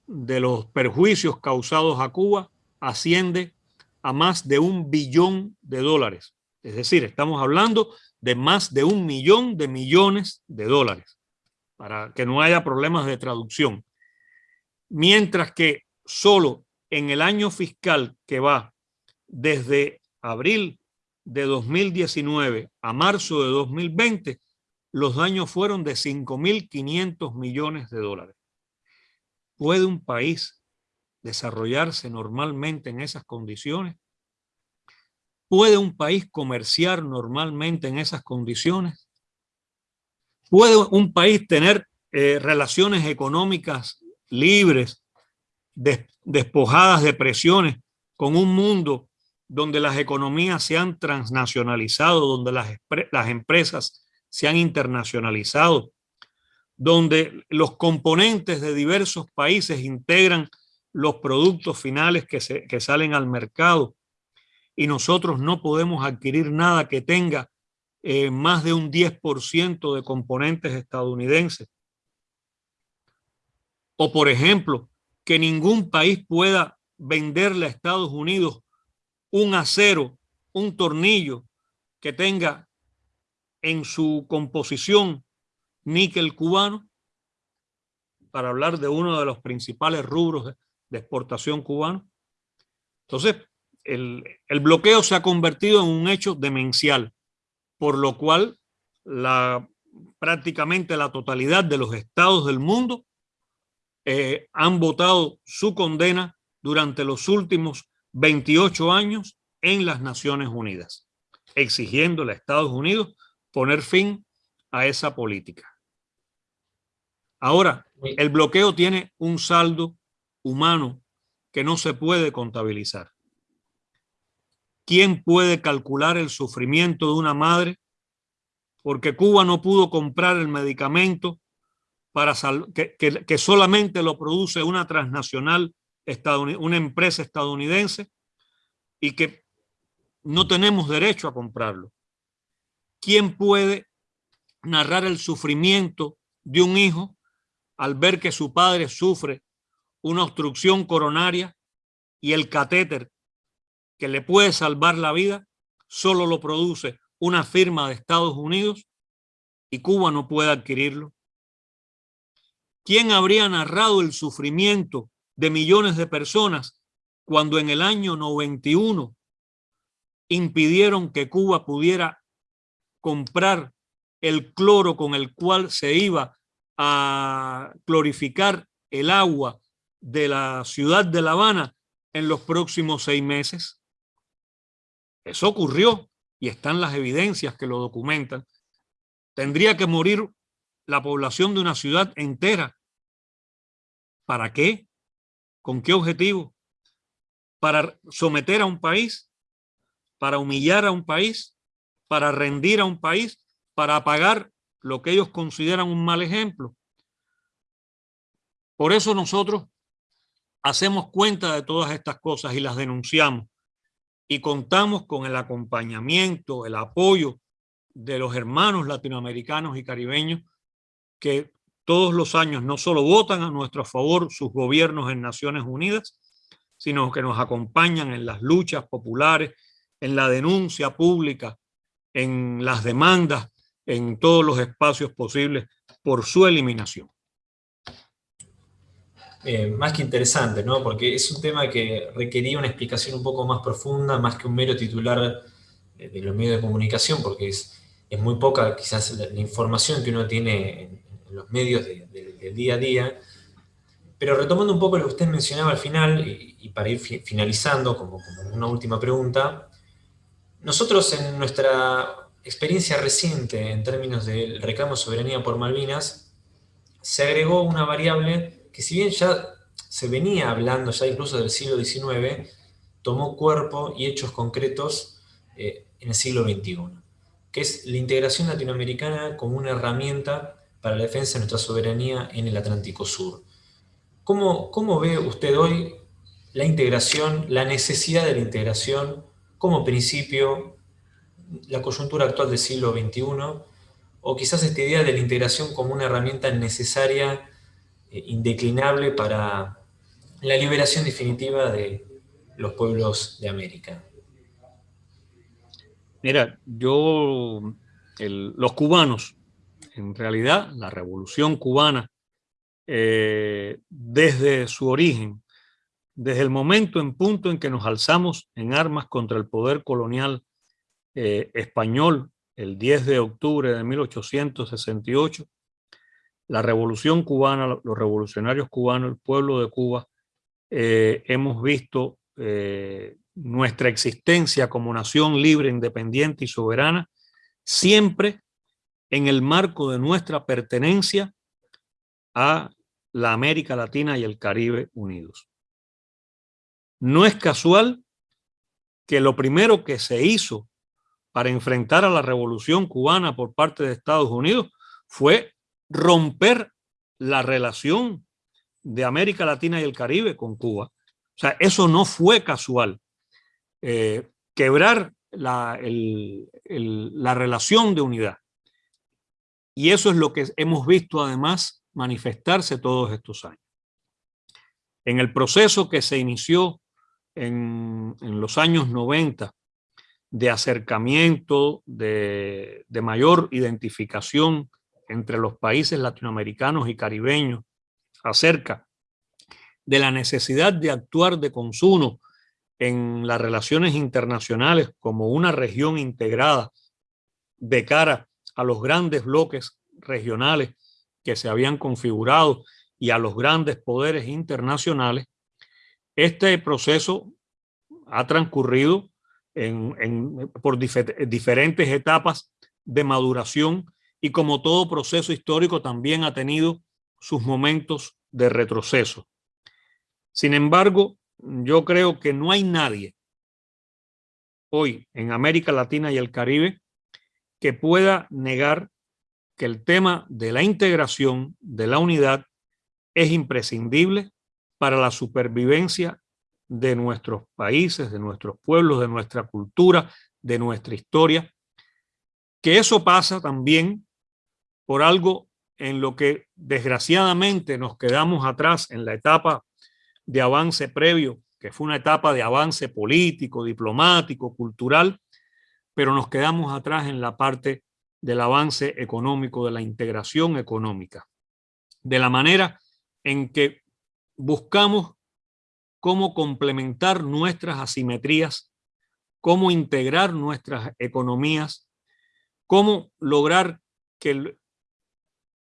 de los perjuicios causados a Cuba asciende a más de un billón de dólares. Es decir, estamos hablando de más de un millón de millones de dólares, para que no haya problemas de traducción. Mientras que solo en el año fiscal que va desde abril de 2019 a marzo de 2020, los daños fueron de 5.500 millones de dólares. ¿Puede un país desarrollarse normalmente en esas condiciones? ¿Puede un país comerciar normalmente en esas condiciones? ¿Puede un país tener eh, relaciones económicas libres, despojadas de presiones, con un mundo donde las economías se han transnacionalizado, donde las, las empresas se han internacionalizado, donde los componentes de diversos países integran los productos finales que, se, salen al mercado y nosotros no podemos adquirir nada que tenga eh, más de un 10% de componentes estadounidenses. O por ejemplo, que ningún país pueda venderle a Estados Unidos un acero, un tornillo que tenga en su composición níquel cubano, para hablar de uno de los principales rubros de, exportación cubano. Entonces, el, bloqueo se ha convertido en un hecho demencial, por lo cual la, prácticamente la totalidad de los estados del mundo eh, han votado su condena durante los últimos 28 años en las Naciones Unidas, exigiéndole a Estados Unidos poner fin a esa política. Ahora, el bloqueo tiene un saldo humano que no se puede contabilizar. ¿Quién puede calcular el sufrimiento de una madre porque Cuba no pudo comprar el medicamento para que, que, solamente lo produce una transnacional, una empresa estadounidense y que no tenemos derecho a comprarlo. ¿Quién puede narrar el sufrimiento de un hijo al ver que su padre sufre una obstrucción coronaria y el catéter que le puede salvar la vida solo lo produce una firma de Estados Unidos y Cuba no puede adquirirlo? ¿Quién habría narrado el sufrimiento de millones de personas cuando en el año 91 impidieron que Cuba pudiera comprar el cloro con el cual se iba a clorificar el agua de la ciudad de La Habana en los próximos seis meses? Eso ocurrió y están las evidencias que lo documentan. Tendría que morir la población de una ciudad entera. ¿Para qué? ¿Con qué objetivo? ¿Para someter a un país? ¿Para humillar a un país? ¿Para rendir a un país? ¿Para apagar lo que ellos consideran un mal ejemplo? Por eso nosotros hacemos cuenta de todas estas cosas y las denunciamos y contamos con el acompañamiento, el apoyo de los hermanos latinoamericanos y caribeños que todos los años no solo votan a nuestro favor sus gobiernos en Naciones Unidas, sino que nos acompañan en las luchas populares, en la denuncia pública, en las demandas, en todos los espacios posibles por su eliminación. Más que interesante, ¿no? Porque es un tema que requería una explicación un poco más profunda, más que un mero titular eh, de los medios de comunicación, porque es, es muy poca quizás la, información que uno tiene en, los medios del día a día. Pero retomando un poco lo que usted mencionaba al final, y, para ir finalizando como una última pregunta, nosotros en nuestra experiencia reciente en términos del reclamo de soberanía por Malvinas, se agregó una variable que si bien ya se venía hablando ya incluso del siglo XIX, tomó cuerpo y hechos concretos eh, en el siglo XXI, que es la integración latinoamericana como una herramienta para la defensa de nuestra soberanía en el Atlántico Sur. ¿Cómo, cómo ve usted hoy la integración, la necesidad de la integración como principio, la coyuntura actual del siglo XXI, o quizás esta idea de la integración como una herramienta necesaria eh, indeclinable para la liberación definitiva de los pueblos de América. Mira, yo, los cubanos, en realidad la revolución cubana, eh, desde su origen, desde el momento en punto en que nos alzamos en armas contra el poder colonial eh, español, el 10 de octubre de 1868, la revolución cubana, los revolucionarios cubanos, el pueblo de Cuba, eh, hemos visto eh, nuestra existencia como nación libre, independiente y soberana, siempre en el marco de nuestra pertenencia a la América Latina y el Caribe unidos. No es casual que lo primero que se hizo para enfrentar a la revolución cubana por parte de Estados Unidos fue romper la relación de América Latina y el Caribe con Cuba. O sea, eso no fue casual. Eh, quebrar la, la relación de unidad. Y eso es lo que hemos visto además manifestarse todos estos años. En el proceso que se inició en, en los años 90 de acercamiento, de, de mayor identificación entre los países latinoamericanos y caribeños acerca de la necesidad de actuar de consumo en las relaciones internacionales como una región integrada de cara a los grandes bloques regionales que se habían configurado y a los grandes poderes internacionales, este proceso ha transcurrido por diferentes etapas de maduración y como todo proceso histórico también ha tenido sus momentos de retroceso. Sin embargo, yo creo que no hay nadie hoy en América Latina y el Caribe que pueda negar que el tema de la integración, de la unidad, es imprescindible para la supervivencia de nuestros países, de nuestros pueblos, de nuestra cultura, de nuestra historia, que eso pasa también por algo en lo que desgraciadamente nos quedamos atrás en la etapa de avance previo, que fue una etapa de avance político, diplomático, cultural, pero nos quedamos atrás en la parte del avance económico, de la integración económica, de la manera en que buscamos cómo complementar nuestras asimetrías, cómo integrar nuestras economías, cómo lograr que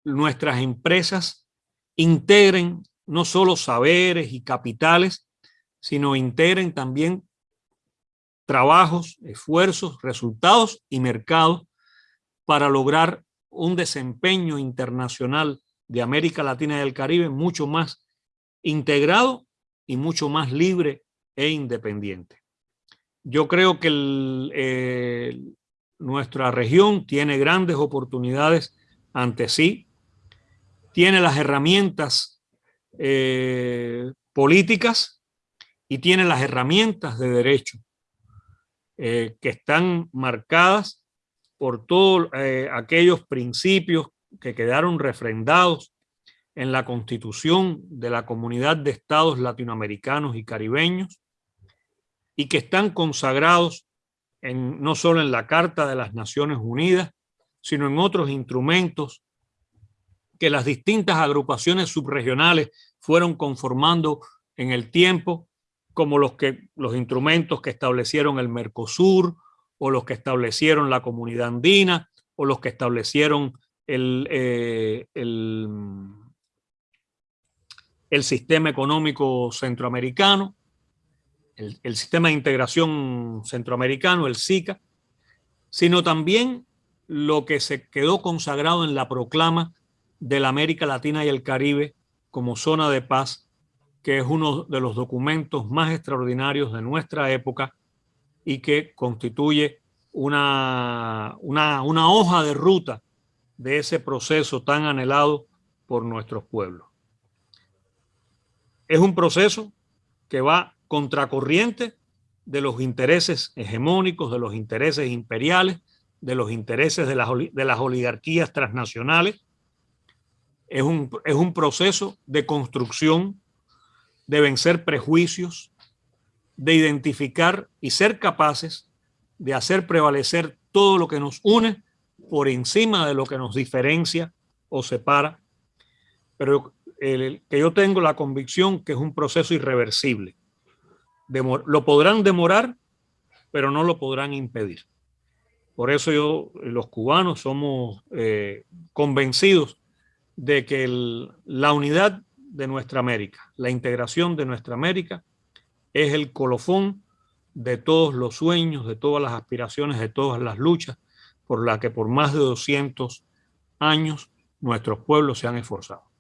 nuestras empresas integren no solo saberes y capitales, sino integren también trabajos, esfuerzos, resultados y mercados para lograr un desempeño internacional de América Latina y del Caribe mucho más integrado y mucho más libre e independiente. Yo creo que nuestra región tiene grandes oportunidades ante sí, tiene las herramientas eh, políticas y tiene las herramientas de derecho eh, que están marcadas por todos eh, aquellos principios que quedaron refrendados en la constitución de la comunidad de estados latinoamericanos y caribeños y que están consagrados en, no solo en la Carta de las Naciones Unidas, sino en otros instrumentos que las distintas agrupaciones subregionales fueron conformando en el tiempo como los, que, los instrumentos que establecieron el Mercosur o los que establecieron la comunidad andina o los que establecieron el, eh, el, el, sistema económico centroamericano, el, sistema de integración centroamericano, el SICA, sino también lo que se quedó consagrado en la proclama de la América Latina y el Caribe como zona de paz que es uno de los documentos más extraordinarios de nuestra época y que constituye una hoja de ruta de ese proceso tan anhelado por nuestros pueblos. Es un proceso que va contracorriente de los intereses hegemónicos, de los intereses imperiales, de los intereses de las, de las oligarquías transnacionales. Es un, es un proceso de construcción de vencer prejuicios, de identificar y ser capaces de hacer prevalecer todo lo que nos une por encima de lo que nos diferencia o separa, pero que yo tengo la convicción que es un proceso irreversible. lo podrán demorar, pero no lo podrán impedir. Por eso yo, los cubanos, somos eh, convencidos de que la unidad de nuestra América. La integración de nuestra América es el colofón de todos los sueños, de todas las aspiraciones, de todas las luchas por las que por más de 200 años nuestros pueblos se han esforzado.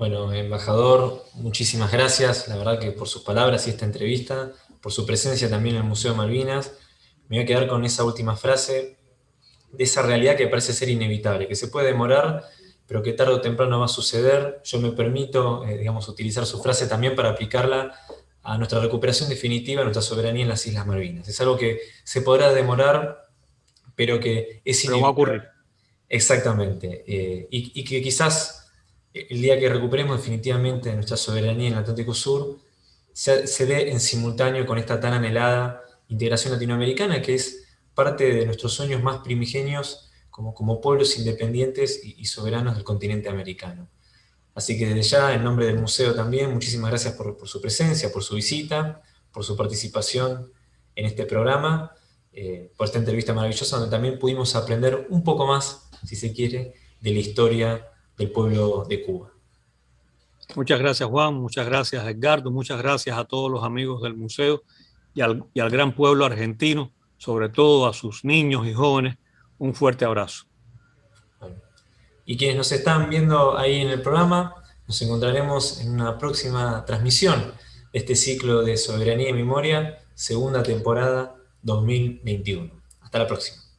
Bueno, embajador, muchísimas gracias, la verdad que por sus palabras y esta entrevista, por su presencia también en el Museo Malvinas. Me voy a quedar con esa última frase de esa realidad que parece ser inevitable, que se puede demorar, pero que tarde o temprano va a suceder. Yo me permito, eh, digamos, utilizar su frase también para aplicarla a nuestra recuperación definitiva, a nuestra soberanía en las Islas Malvinas. Es algo que se podrá demorar, pero que es inevitable. va a ocurrir. Exactamente. Eh, y, que quizás el día que recuperemos definitivamente nuestra soberanía en el Atlántico Sur, se, se dé en simultáneo con esta tan anhelada integración latinoamericana, que es parte de nuestros sueños más primigenios como, pueblos independientes y, soberanos del continente americano. Así que desde ya, en nombre del museo también, muchísimas gracias por, su presencia, por su visita, por su participación en este programa, eh, por esta entrevista maravillosa donde también pudimos aprender un poco más, si se quiere, de la historia del pueblo de Cuba. Muchas gracias Juan, muchas gracias Edgardo, muchas gracias a todos los amigos del museo y al, y al gran pueblo argentino, sobre todo a sus niños y jóvenes un fuerte abrazo. Y quienes nos están viendo ahí en el programa, nos encontraremos en una próxima transmisión de este ciclo de Soberanía y Memoria, segunda temporada 2021. Hasta la próxima.